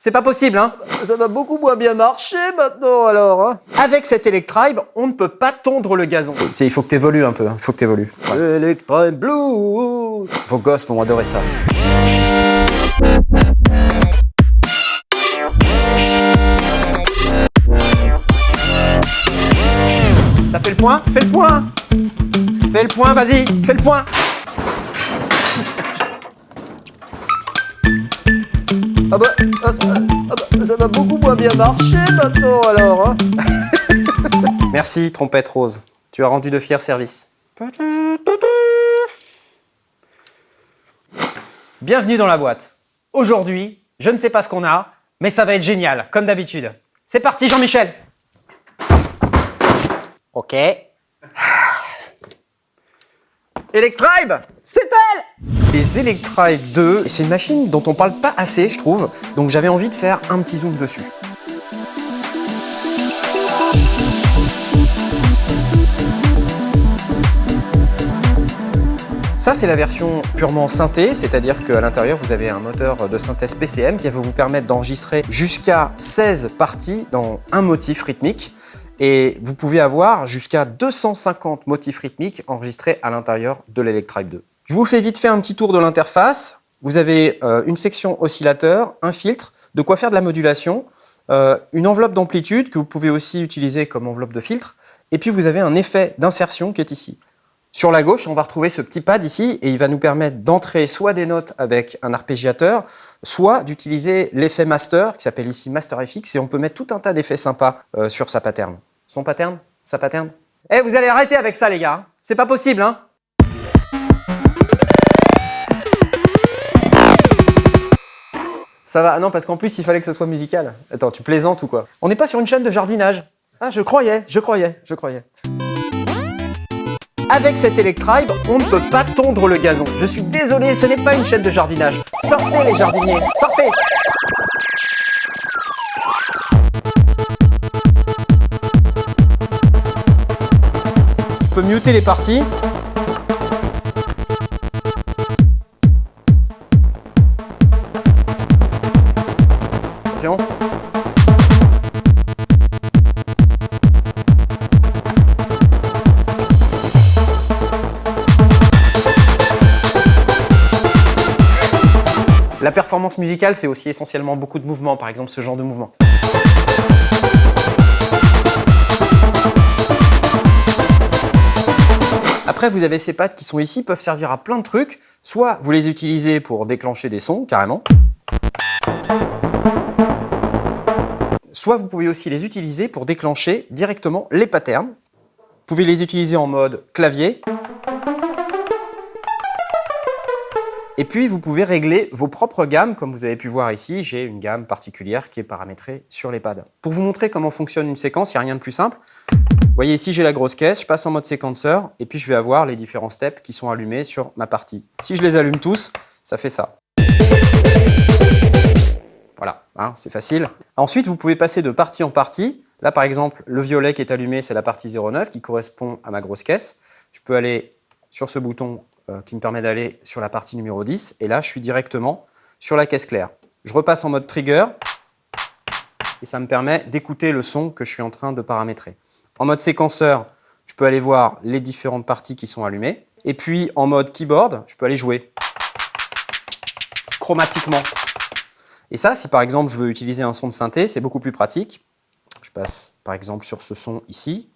C'est pas possible, hein Ça va beaucoup moins bien marcher maintenant, alors, hein Avec cet Electribe, on ne peut pas tondre le gazon. Il faut que t'évolues un peu, il faut que t'évolues. Ouais. Electribe Blue Vos gosses vont adorer ça. Ça fait le point? Fais le point Fais le point, vas-y, fais le point Ah bah, ah, ça, ah bah, ça va beaucoup moins bien marcher maintenant alors hein Merci, trompette rose. Tu as rendu de fiers services. Bienvenue dans la boîte. Aujourd'hui, je ne sais pas ce qu'on a, mais ça va être génial, comme d'habitude. C'est parti Jean-Michel Ok. Electribe C'est elle Les Electribe 2, c'est une machine dont on parle pas assez, je trouve, donc j'avais envie de faire un petit zoom dessus. Ça, c'est la version purement synthé, c'est-à-dire qu'à l'intérieur, vous avez un moteur de synthèse PCM qui va vous permettre d'enregistrer jusqu'à 16 parties dans un motif rythmique. Et vous pouvez avoir jusqu'à 250 motifs rythmiques enregistrés à l'intérieur de l'Electribe 2. Je vous fais vite fait un petit tour de l'interface. Vous avez euh, une section oscillateur, un filtre, de quoi faire de la modulation, euh, une enveloppe d'amplitude que vous pouvez aussi utiliser comme enveloppe de filtre, et puis vous avez un effet d'insertion qui est ici. Sur la gauche, on va retrouver ce petit pad ici et il va nous permettre d'entrer soit des notes avec un arpégiateur, soit d'utiliser l'effet master qui s'appelle ici Master FX et on peut mettre tout un tas d'effets sympas euh, sur sa pattern. Son pattern? Sa pattern? Eh, vous allez arrêter avec ça les gars, c'est pas possible hein Ça va, non parce qu'en plus il fallait que ça soit musical. Attends, tu plaisantes ou quoi On n'est pas sur une chaîne de jardinage. Ah, je croyais, je croyais, je croyais. Avec cet Electribe, on ne peut pas tondre le gazon. Je suis désolé, ce n'est pas une chaîne de jardinage. Sortez les jardiniers, sortez Je peux muter les parties. Performance musicale, c'est aussi essentiellement beaucoup de mouvements, par exemple ce genre de mouvement. Après, vous avez ces pattes qui sont ici, peuvent servir à plein de trucs. Soit vous les utilisez pour déclencher des sons, carrément. Soit vous pouvez aussi les utiliser pour déclencher directement les patterns. Vous pouvez les utiliser en mode clavier. Et puis, vous pouvez régler vos propres gammes. Comme vous avez pu voir ici, j'ai une gamme particulière qui est paramétrée sur les pads. Pour vous montrer comment fonctionne une séquence, il n'y a rien de plus simple. Vous voyez ici, j'ai la grosse caisse, je passe en mode séquenceur et puis je vais avoir les différents steps qui sont allumés sur ma partie. Si je les allume tous, ça fait ça. Voilà, hein, c'est facile. Ensuite, vous pouvez passer de partie en partie. Là, par exemple, le violet qui est allumé, c'est la partie 09 qui correspond à ma grosse caisse. Je peux aller sur ce bouton qui me permet d'aller sur la partie numéro 10. Et là, je suis directement sur la caisse claire. Je repasse en mode trigger et ça me permet d'écouter le son que je suis en train de paramétrer. En mode séquenceur, je peux aller voir les différentes parties qui sont allumées. Et puis en mode keyboard, je peux aller jouer chromatiquement. Et ça, si par exemple je veux utiliser un son de synthé, c'est beaucoup plus pratique. Je passe par exemple sur ce son ici.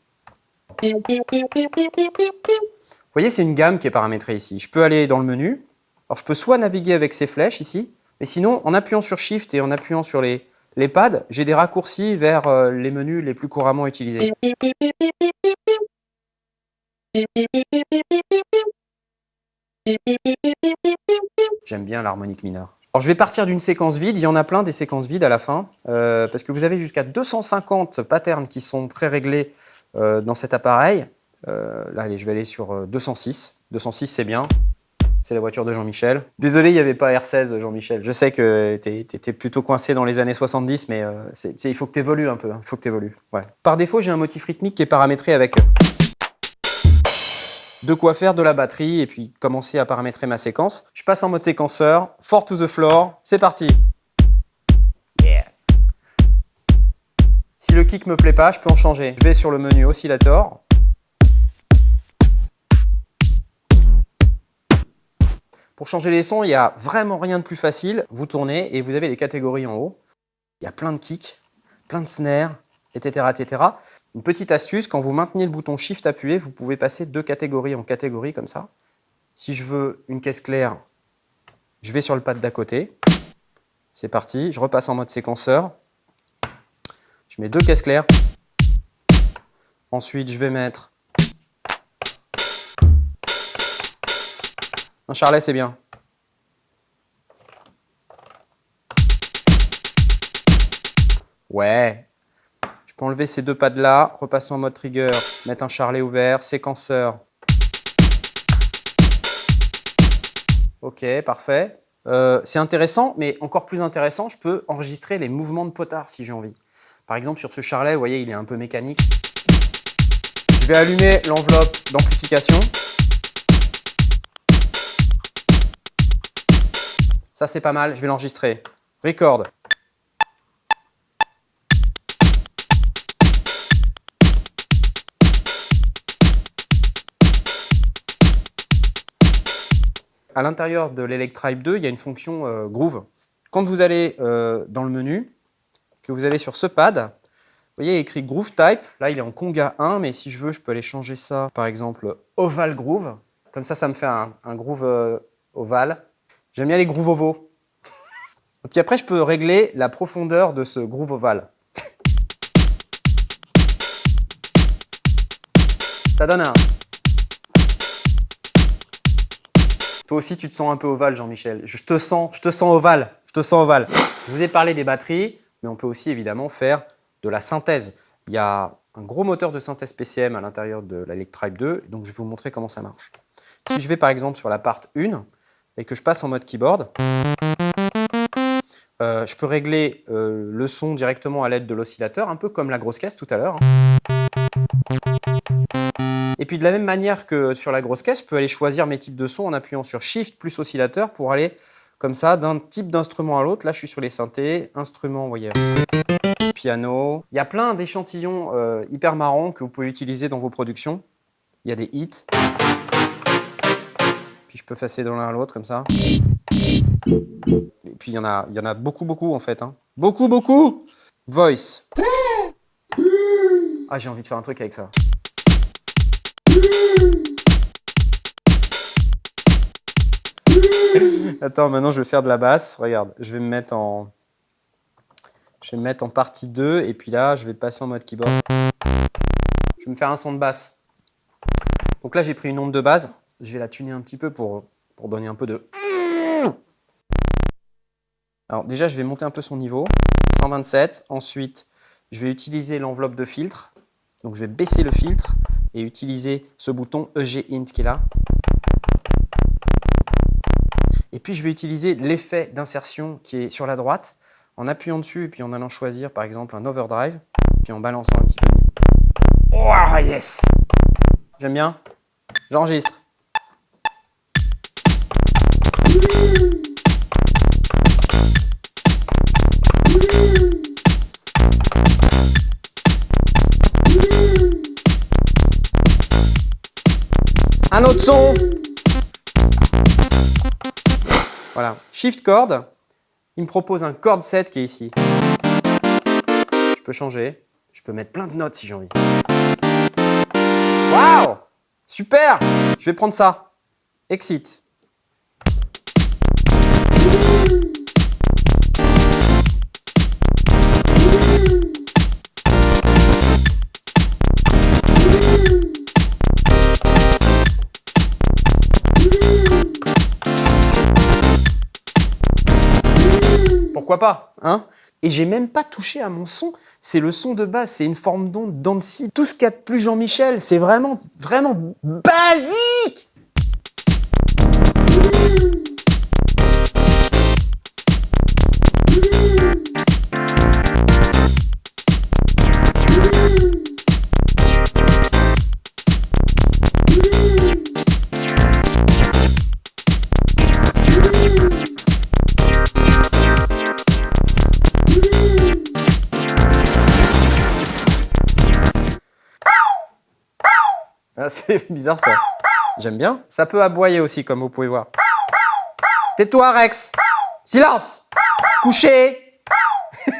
Vous voyez, c'est une gamme qui est paramétrée ici. Je peux aller dans le menu. Alors, je peux soit naviguer avec ces flèches ici, mais sinon, en appuyant sur Shift et en appuyant sur les, les pads, j'ai des raccourcis vers euh, les menus les plus couramment utilisés. J'aime bien l'harmonique mineure. Alors, je vais partir d'une séquence vide. Il y en a plein des séquences vides à la fin, euh, parce que vous avez jusqu'à 250 patterns qui sont pré-réglés euh, dans cet appareil. Euh, là, je vais aller sur 206. Euh, 206, c'est bien. C'est la voiture de Jean-Michel. Désolé, il n'y avait pas R16, Jean-Michel. Je sais que tu étais plutôt coincé dans les années 70, mais euh, il faut que tu évolues un peu. Hein. Par défaut, j'ai un motif rythmique qui est paramétré avec de quoi faire de la batterie et puis commencer à paramétrer ma séquence. Je passe en mode séquenceur. Fort to the floor. C'est parti. Si le kick me plaît pas, je peux en changer. Je vais sur le menu oscillator. Pour changer les sons, il n'y a vraiment rien de plus facile. Vous tournez et vous avez les catégories en haut. Il y a plein de kicks, plein de snares, etc., etc. Une petite astuce, quand vous maintenez le bouton Shift appuyé, vous pouvez passer deux catégories en catégorie comme ça. Si je veux une caisse claire, je vais sur le pad d'à côté. C'est parti, je repasse en mode séquenceur. Je mets deux caisses claires. Ensuite, je vais mettre un charlet, c'est bien. Ouais. Je peux enlever ces deux pads là, repasser en mode trigger, mettre un charlet ouvert, séquenceur. Ok, parfait. Euh, c'est intéressant, mais encore plus intéressant, je peux enregistrer les mouvements de potard si j'ai envie. Par exemple, sur ce charlet, vous voyez, il est un peu mécanique. Je vais allumer l'enveloppe d'amplification. Ça, c'est pas mal, je vais l'enregistrer. Record. À l'intérieur de l'Electribe 2, il y a une fonction euh, Groove. Quand vous allez euh, dans le menu, que vous allez sur ce pad, vous voyez, il écrit Groove Type. Là, il est en Conga 1, mais si je veux, je peux aller changer ça, par exemple, Oval Groove. Comme ça, ça me fait un, groove euh, ovale. J'aime bien les grooves ovaux. Puis après, je peux régler la profondeur de ce groove ovale. ça donne un Toi aussi, tu te sens un peu ovale, Jean-Michel. Je te sens, je te sens ovale. Je te sens ovale. Je vous ai parlé des batteries, mais on peut aussi évidemment faire de la synthèse. Il y a un gros moteur de synthèse PCM à l'intérieur de la 2, donc je vais vous montrer comment ça marche. Si je vais par exemple sur la part 1 et que je passe en mode keyboard, euh, je peux régler euh, le son directement à l'aide de l'oscillateur, un peu comme la grosse caisse tout à l'heure. Et puis de la même manière que sur la grosse caisse, je peux aller choisir mes types de sons en appuyant sur Shift plus oscillateur pour aller comme ça d'un type d'instrument à l'autre. Là, je suis sur les synthés, instruments, vous voyez, piano. Il y a plein d'échantillons euh, hyper marrants que vous pouvez utiliser dans vos productions. Il y a des hits. Puis je peux passer de l'un à l'autre comme ça. Et puis il y en a, a beaucoup, beaucoup en fait. Hein. Beaucoup, beaucoup Voice. Ah, j'ai envie de faire un truc avec ça. Attends, maintenant je vais faire de la basse. Regarde, je vais me mettre en... Je vais me mettre en partie 2 et puis là, je vais passer en mode keyboard. Je vais me faire un son de basse. Donc là, j'ai pris une onde de base. Je vais la tuner un petit peu pour, pour donner un peu de... Alors déjà, je vais monter un peu son niveau. 127. Ensuite, je vais utiliser l'enveloppe de filtre. Donc je vais baisser le filtre et utiliser ce bouton EG Int qui est là. Et puis je vais utiliser l'effet d'insertion qui est sur la droite en appuyant dessus et puis en allant choisir par exemple un overdrive, puis en balançant un petit peu. Oh yes J'aime bien. J'enregistre. Un autre son Voilà, Shift Chord, il me propose un chord set qui est ici. Je peux changer, je peux mettre plein de notes si j'ai envie. Waouh Super Je vais prendre ça. Exit. Pourquoi pas? Hein? Et j'ai même pas touché à mon son, c'est le son de base, c'est une forme d'onde d'Annecy. Tout ce qu'a de plus Jean-Michel, c'est vraiment, vraiment basique Ah, c'est bizarre ça. J'aime bien. Ça peut aboyer aussi, comme vous pouvez voir. Tais-toi, Rex Silence Couché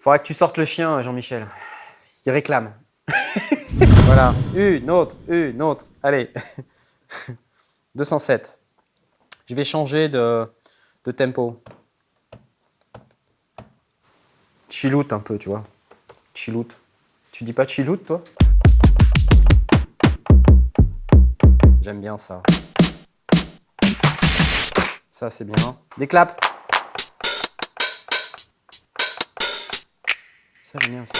Faudra que tu sortes le chien, Jean-Michel. Il réclame. voilà. Une autre, une autre. Allez. 207. Je vais changer de, de tempo. Chillout un peu, tu vois. Chillout. Tu dis pas chillout, toi? J'aime bien ça. Ça, c'est bien. Des claps. Ça, j'aime bien aussi.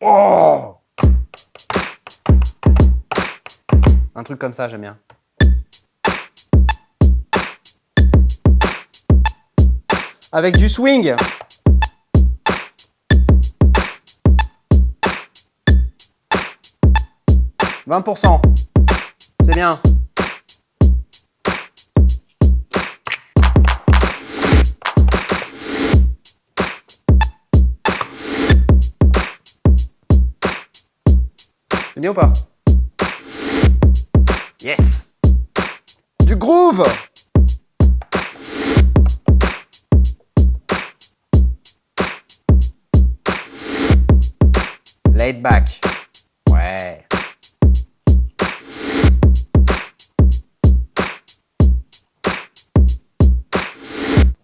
Oh Un truc comme ça, j'aime bien. Avec du swing. « 20%. C'est bien. C'est bien ou pas? Yes Du groove Laid back. Ouais.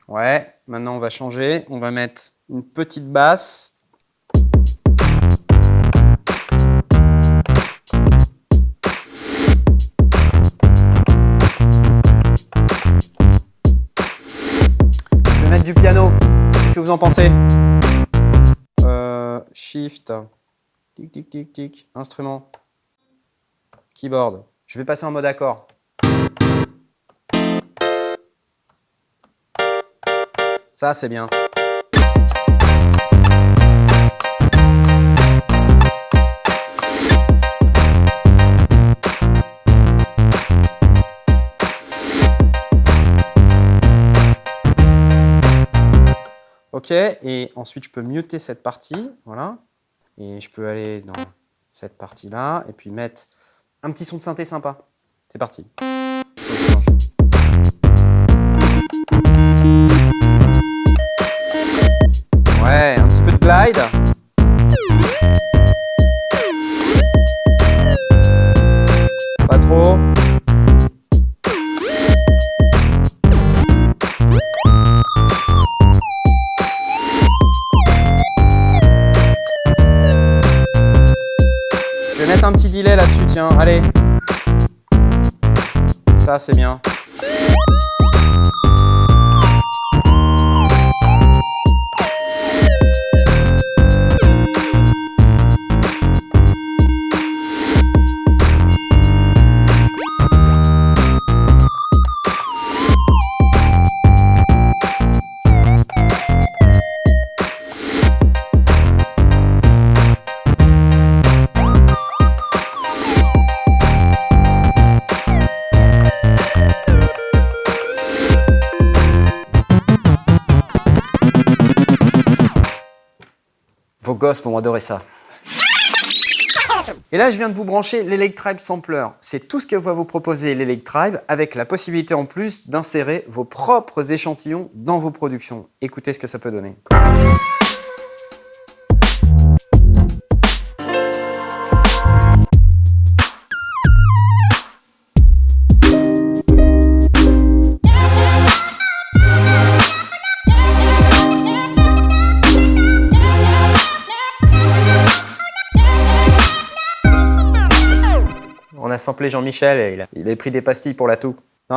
Ouais, maintenant on va changer. On va mettre une petite basse. du piano. Qu'est-ce que vous en pensez? Euh, Shift. Tic, tic, tic, tic. Instrument. Keyboard. Je vais passer en mode accord. Ça, c'est bien. OK, et ensuite je peux muter cette partie, voilà. Et je peux aller dans cette partie-là, et puis mettre un petit son de synthé sympa. C'est parti. Ouais, un petit peu de glide. Allez. Ça, c'est bien. Vos gosses vont adorer ça. Et là, je viens de vous brancher l'Electribe Sampler. C'est tout ce que va vous proposer l'Electribe avec la possibilité en plus d'insérer vos propres échantillons dans vos productions. Écoutez ce que ça peut donner. A samplé Jean-Michel et il a, pris des pastilles pour la toux.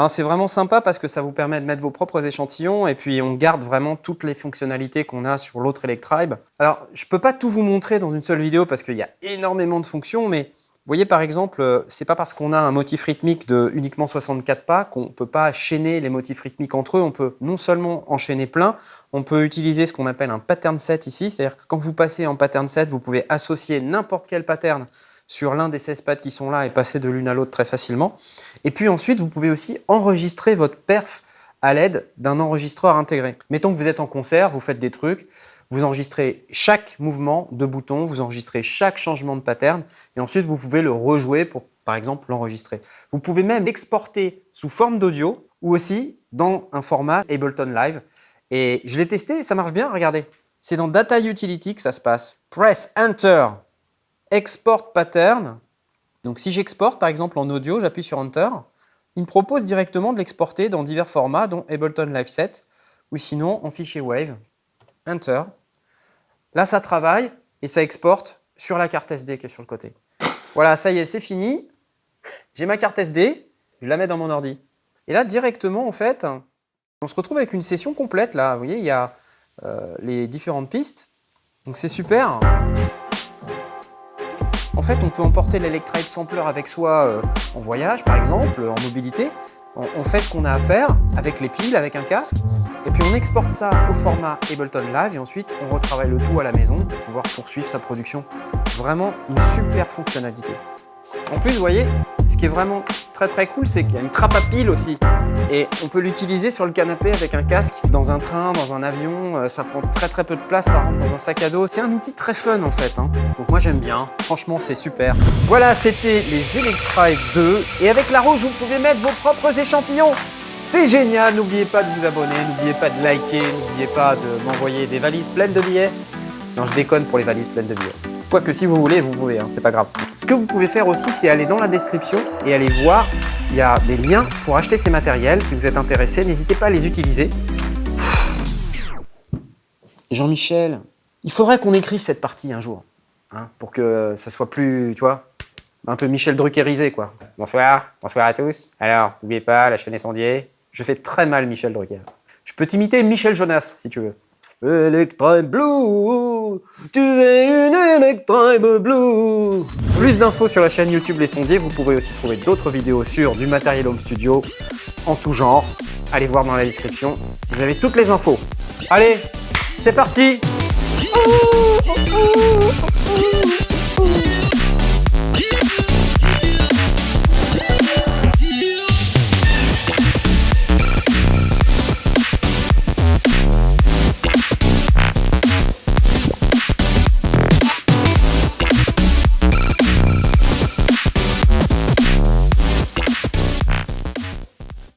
C'est vraiment sympa parce que ça vous permet de mettre vos propres échantillons et puis on garde vraiment toutes les fonctionnalités qu'on a sur l'autre Electribe. Alors, je peux pas tout vous montrer dans une seule vidéo parce qu'il y a énormément de fonctions, mais vous voyez par exemple, euh, c'est pas parce qu'on a un motif rythmique de uniquement 64 pas qu'on peut pas chaîner les motifs rythmiques entre eux. On peut non seulement enchaîner plein, on peut utiliser ce qu'on appelle un pattern set ici, c'est-à-dire que quand vous passez en pattern set, vous pouvez associer n'importe quel pattern sur l'un des 16 pads qui sont là et passer de l'une à l'autre très facilement. Et puis ensuite, vous pouvez aussi enregistrer votre perf à l'aide d'un enregistreur intégré. Mettons que vous êtes en concert, vous faites des trucs, vous enregistrez chaque mouvement de bouton, vous enregistrez chaque changement de pattern et ensuite vous pouvez le rejouer pour par exemple l'enregistrer. Vous pouvez même l'exporter sous forme d'audio ou aussi dans un format Ableton Live. Et je l'ai testé, ça marche bien, regardez. C'est dans Data Utility que ça se passe. Press Enter, Export Pattern. Donc si j'exporte par exemple en audio, j'appuie sur Enter. Il me propose directement de l'exporter dans divers formats, dont Ableton Live 7, ou sinon en fichier WAVE. Enter. Là, ça travaille et ça exporte sur la carte SD qui est sur le côté. Voilà, ça y est, c'est fini. J'ai ma carte SD, je la mets dans mon ordi. Et là, directement, en fait, on se retrouve avec une session complète. Là, vous voyez, il y a euh, les différentes pistes. Donc c'est super. En fait, on peut emporter l'Electribe Sampler avec soi euh, en voyage, par exemple, en mobilité. On, fait ce qu'on a à faire avec les piles, avec un casque, et puis on exporte ça au format Ableton Live, et ensuite on retravaille le tout à la maison pour pouvoir poursuivre sa production. Vraiment une super fonctionnalité. En plus, vous voyez, ce qui est vraiment très très cool, c'est qu'il y a une trappe à piles aussi. Et on peut l'utiliser sur le canapé avec un casque, dans un train, dans un avion. Euh, ça prend très très peu de place, ça rentre dans un sac à dos. C'est un outil très fun en fait. Hein. Donc moi j'aime bien. Franchement, c'est super. Voilà, c'était les Electrive 2. Et avec la rouge, vous pouvez mettre vos propres échantillons. C'est génial, n'oubliez pas de vous abonner, n'oubliez pas de liker, n'oubliez pas de m'envoyer des valises pleines de billets. Non, je déconne pour les valises pleines de billets. Quoique si vous voulez, vous pouvez, hein, c'est pas grave. Ce que vous pouvez faire aussi, c'est aller dans la description et aller voir. Il y a des liens pour acheter ces matériels. Si vous êtes intéressé, n'hésitez pas à les utiliser. Jean-Michel, il faudrait qu'on écrive cette partie un jour, hein, pour que ça soit plus, tu vois, un peu Michel Druckerisé, quoi. Bonsoir, bonsoir à tous. Alors, n'oubliez pas, la chaîne est sondier. Je fais très mal Michel Drucker. Je peux t'imiter Michel Jonas, si tu veux. Electribe Blue, tu es une Electribe Blue. Plus d'infos sur la chaîne YouTube Les Sondiers, vous pourrez aussi trouver d'autres vidéos sur du matériel home studio en tout genre. Allez voir dans la description, vous avez toutes les infos. Allez, c'est parti